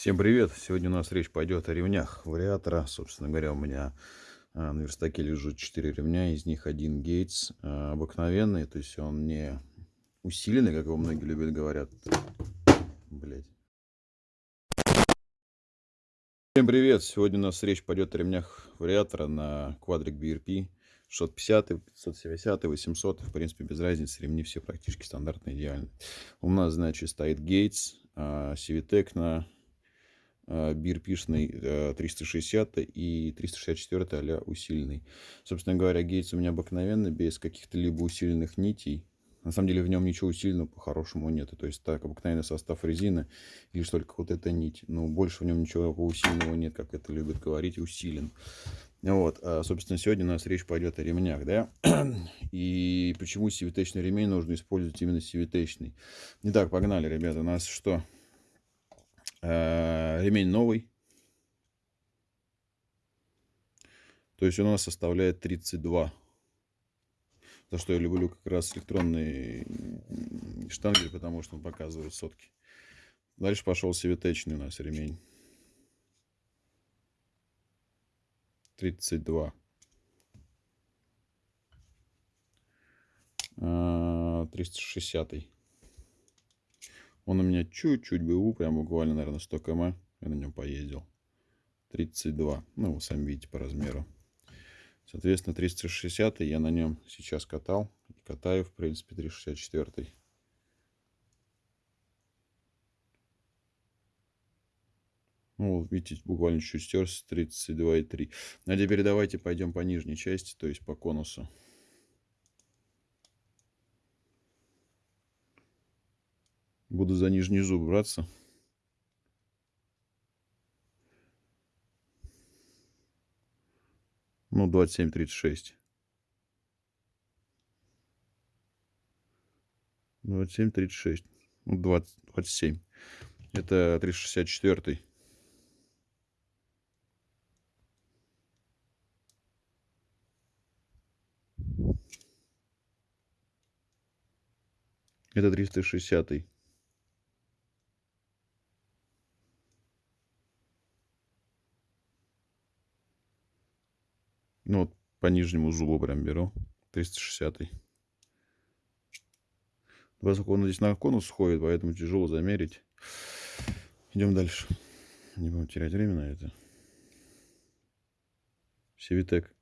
Всем привет! Сегодня у нас речь пойдет о ремнях вариатора. Собственно говоря, у меня а, на верстаке лежит 4 ремня, из них один Гейтс а, обыкновенный, то есть он не усиленный, как его многие любят говорят. Блять. Всем привет! Сегодня у нас речь пойдет о ремнях вариатора на квадрик BRP. 650, 570, 800, в принципе, без разницы, ремни все практически стандартные, идеальные. У нас, значит, стоит Гейтс, Civitek на бирпишный 360 и 364 а усиленный. Собственно говоря, гейтс у меня обыкновенный, без каких-то либо усиленных нитей. На самом деле в нем ничего усиленного по-хорошему нет. То есть так, обыкновенный состав резины лишь только вот эта нить. Но больше в нем ничего усиленного нет, как это любят говорить, усилен. Вот, а, собственно, сегодня у нас речь пойдет о ремнях, да, и почему сивитечный ремень нужно использовать именно сивитечный. Итак, погнали, ребята, у нас что? Э, ремень новый. То есть у нас составляет 32. За что я люблю как раз электронный штангель, потому что он показывает сотки. Дальше пошел севетечный у нас ремень. 32. 360. -й. Он у меня чуть-чуть БУ, прям буквально, наверное, 100 км. Я на нем поездил. 32. Ну, вы сами видите по размеру. Соответственно, 360 я на нем сейчас катал. И катаю, в принципе, 364. Ну, вот, видите, буквально чуть стерся 32,3. Ну, а теперь давайте пойдем по нижней части, то есть по конусу. Буду за нижний зуб браться. Ну, 27-36. 27-36. Ну, 20, 27. Это 364. Это 360. -й. Ну, вот по нижнему зубу прям беру. 360. -й. Поскольку он здесь на конус сходит, поэтому тяжело замерить. Идем дальше. Не будем терять время на это. Севитек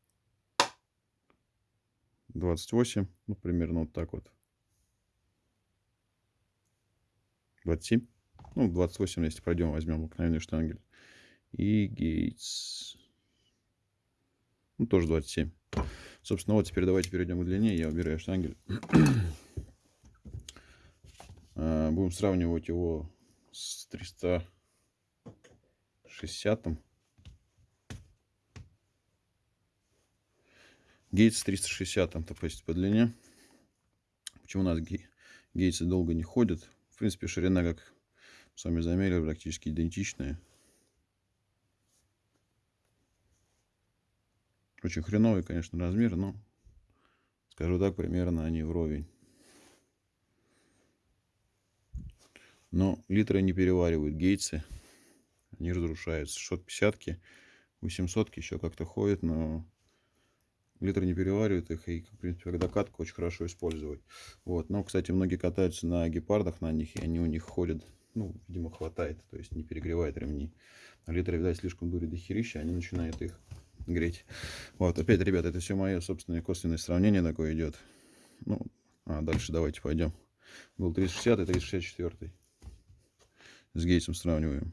28. Ну, примерно вот так вот. 27. Ну, 28, если пройдем, возьмем обыкновенный штангель. И гейтс. Ну, тоже 27. Собственно, вот теперь давайте перейдем к длине. Я убираю штангель. А, будем сравнивать его с 360. Гейтс 360 то есть по длине. Почему у нас гейтсы долго не ходят? В принципе, ширина, как сами замерили, практически идентичная. Очень хреновый, конечно, размер, но, скажу так, примерно они вровень. Но литры не переваривают гейтсы. Они разрушаются. Шот 50 800 еще как-то ходит, но литры не переваривают их. И, в принципе, когда очень хорошо использовать. Вот. Но, кстати, многие катаются на гепардах на них, и они у них ходят, ну, видимо, хватает. То есть не перегревает ремни. А литры, видать, слишком дури до херища, они начинают их греть. Вот, опять, ребят, это все мое собственное косвенное сравнение такое идет. Ну, а дальше давайте пойдем. Был 360 и 364. С гейсом сравниваем.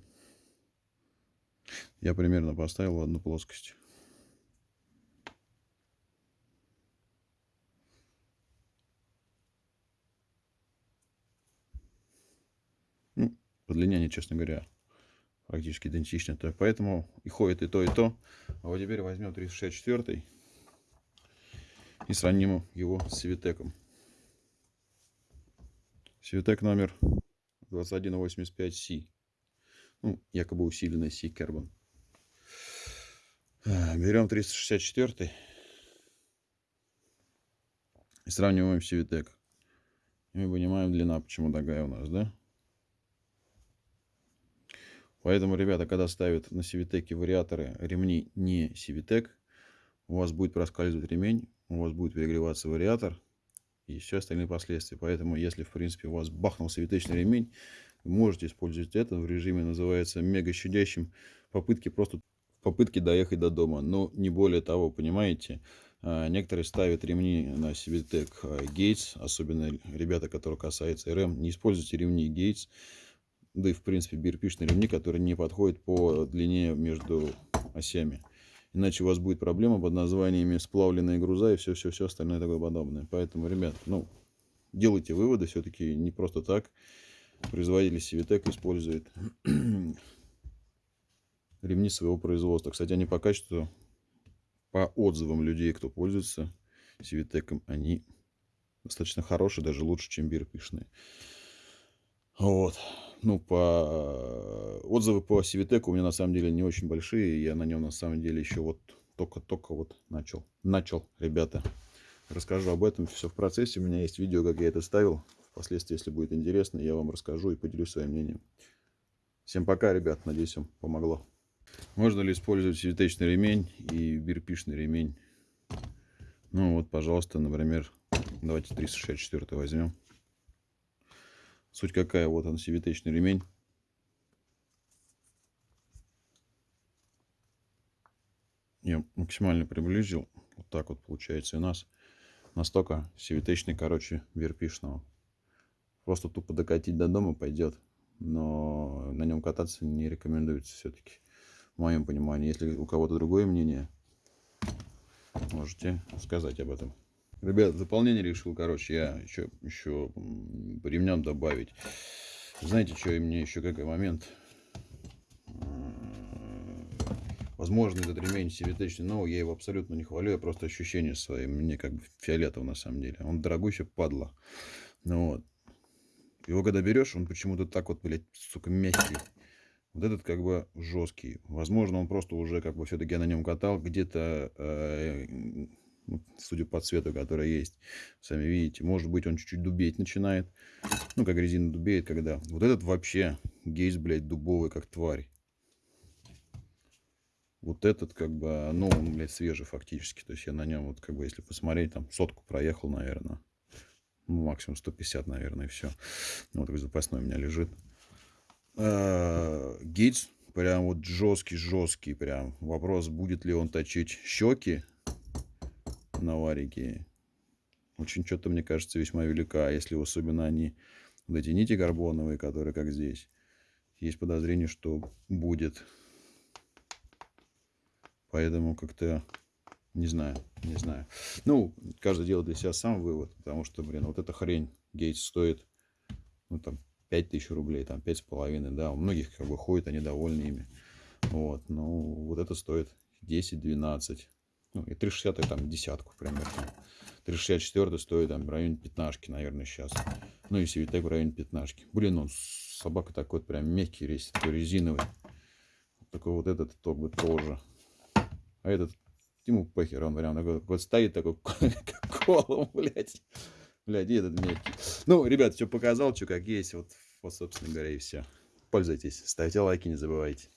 Я примерно поставил одну плоскость. Ну, по длине они, честно говоря, практически идентичны. То, поэтому и ходит и то, и то. А вот теперь возьмем 364 и сравним его с Севитеком. Севитек номер 2185C. Ну, якобы усиленный C Carbon. А, берем 364 и сравниваем Севитек. И мы понимаем длина, почему такая у нас, да? Поэтому, ребята, когда ставят на Сивитеке вариаторы ремни не Сивитек, у вас будет проскальзывать ремень, у вас будет перегреваться вариатор и все остальные последствия. Поэтому, если, в принципе, у вас бахнул сивитечный ремень, вы можете использовать это в режиме, называется, мега щадящим, попытки просто попытки доехать до дома. Но не более того, понимаете, а, некоторые ставят ремни на Civitec Gates, особенно ребята, которые касаются RM. Не используйте ремни Gates, да и в принципе бирпишные ремни, которые не подходят по длине между осями. Иначе у вас будет проблема под названиями сплавленные груза и все-все-все остальное такое подобное. Поэтому, ребят, ну, делайте выводы. Все-таки не просто так производитель Civitec использует ремни своего производства. Кстати, они по качеству, по отзывам людей, кто пользуется Civitec, они достаточно хорошие, даже лучше, чем бирпишные. Вот ну, по отзывы по Сивитеку у меня на самом деле не очень большие. Я на нем на самом деле еще вот только-только вот начал. Начал, ребята. Расскажу об этом все в процессе. У меня есть видео, как я это ставил. Впоследствии, если будет интересно, я вам расскажу и поделюсь своим мнением. Всем пока, ребят. Надеюсь, вам помогло. Можно ли использовать сивитечный ремень и бирпишный ремень? Ну вот, пожалуйста, например, давайте 364 возьмем. Суть какая? Вот он, сивитечный ремень. Я максимально приблизил. Вот так вот получается у нас. Настолько сивитечный, короче, верпишного. Просто тупо докатить до дома пойдет. Но на нем кататься не рекомендуется все-таки. В моем понимании. Если у кого-то другое мнение, можете сказать об этом. Ребят, дополнение решил, короче, я еще, еще по ремням добавить. Знаете, что и мне еще какой момент? Возможно, этот ремень симметричный, но я его абсолютно не хвалю, я просто ощущение свои, мне как бы фиолетово на самом деле. Он дорогой еще падла. Ну вот. Его когда берешь, он почему-то так вот, блядь, сука, мягкий. Вот этот как бы жесткий. Возможно, он просто уже как бы все-таки на нем катал. Где-то э, судя по цвету, который есть. Сами видите, может быть он чуть-чуть дубеть начинает. Ну, как резина дубеет, когда... Вот этот вообще гейс, блядь, дубовый, как тварь. Вот этот, как бы, ну, он, блядь, свежий фактически. То есть я на нем, вот, как бы, если посмотреть, там, сотку проехал, наверное. Ну, максимум 150, наверное, и все. Ну, вот такой запасной у меня лежит. А, гейс прям вот жесткий-жесткий прям. Вопрос, будет ли он точить щеки на варике очень что-то, мне кажется, весьма велика. Если особенно они, вот эти нити карбоновые, которые как здесь, есть подозрение, что будет. Поэтому как-то не знаю, не знаю. Ну, каждый делает для себя сам вывод, потому что, блин, вот эта хрень Гейтс стоит, ну, там, 5000 рублей, там, 5,5, да, у многих как бы ходят, они довольны ими. Вот, ну, вот это стоит 10-12. Ну, и 360 там десятку примерно. 364 стоит там в районе пятнашки, наверное, сейчас. Ну и Севитек в районе пятнашки. Блин, он собака такой вот прям мягкий весь, такой резиновый. Такой вот этот ток бы тоже. А этот ему похер, он прям такой, вот стоит такой, колом, блядь. Блядь, и этот мягкий. Ну, ребят, все показал, что как есть. Вот, вот, собственно говоря, и все. Пользуйтесь. Ставьте лайки, не забывайте.